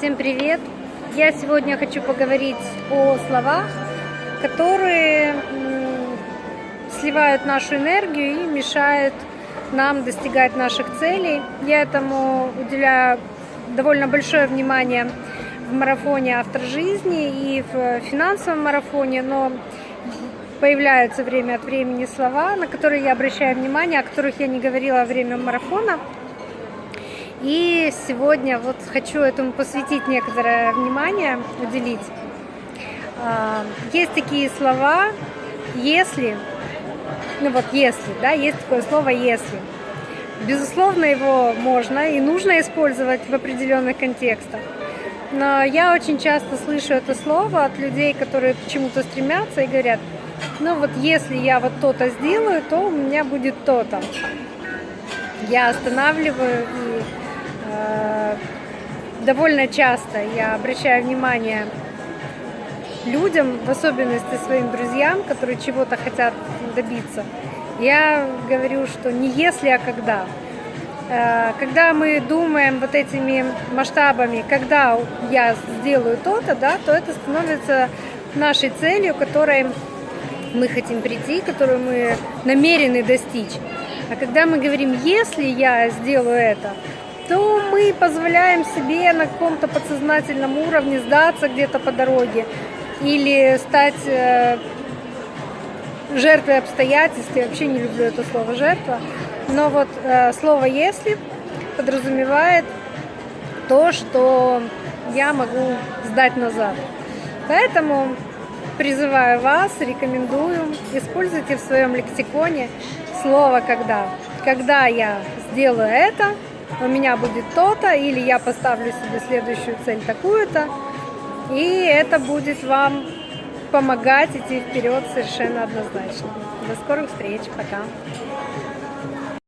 Всем привет! Я сегодня хочу поговорить о словах, которые сливают нашу энергию и мешают нам достигать наших целей. Я этому уделяю довольно большое внимание в марафоне «Автор жизни» и в финансовом марафоне, но появляются время от времени слова, на которые я обращаю внимание, о которых я не говорила во время марафона – и сегодня вот хочу этому посвятить некоторое внимание, уделить. А, есть такие слова, если, ну вот если, да, есть такое слово «если». Безусловно, его можно и нужно использовать в определенных контекстах. Но я очень часто слышу это слово от людей, которые к чему-то стремятся и говорят, ну вот если я вот то-то сделаю, то у меня будет то-то. Я останавливаю и довольно часто я обращаю внимание людям, в особенности своим друзьям, которые чего-то хотят добиться, я говорю, что не если, а когда. Э, когда мы думаем вот этими масштабами, когда я сделаю то-то, да, то это становится нашей целью, которой мы хотим прийти, которую мы намерены достичь. А когда мы говорим, если я сделаю это, то мы позволяем себе на каком-то подсознательном уровне сдаться где-то по дороге или стать э, жертвой обстоятельств. Я вообще не люблю это слово «жертва». Но вот э, слово «если» подразумевает то, что я могу сдать назад. Поэтому призываю вас, рекомендую, используйте в своем лексиконе слово «когда». Когда я сделаю это, у меня будет то-то, или я поставлю себе следующую цель такую-то, и это будет вам помогать идти вперед совершенно однозначно. До скорых встреч, пока!